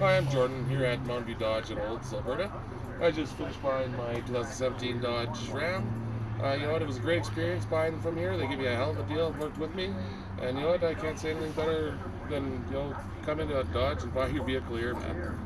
Hi, I'm Jordan here at Mountain View Dodge in Olds, Alberta. I just finished buying my 2017 Dodge Ram. Uh, you know what? It was a great experience buying from here. They give you a hell of a deal, worked with me, and you know what? I can't say anything better than you know come into a Dodge and buy your vehicle here, man.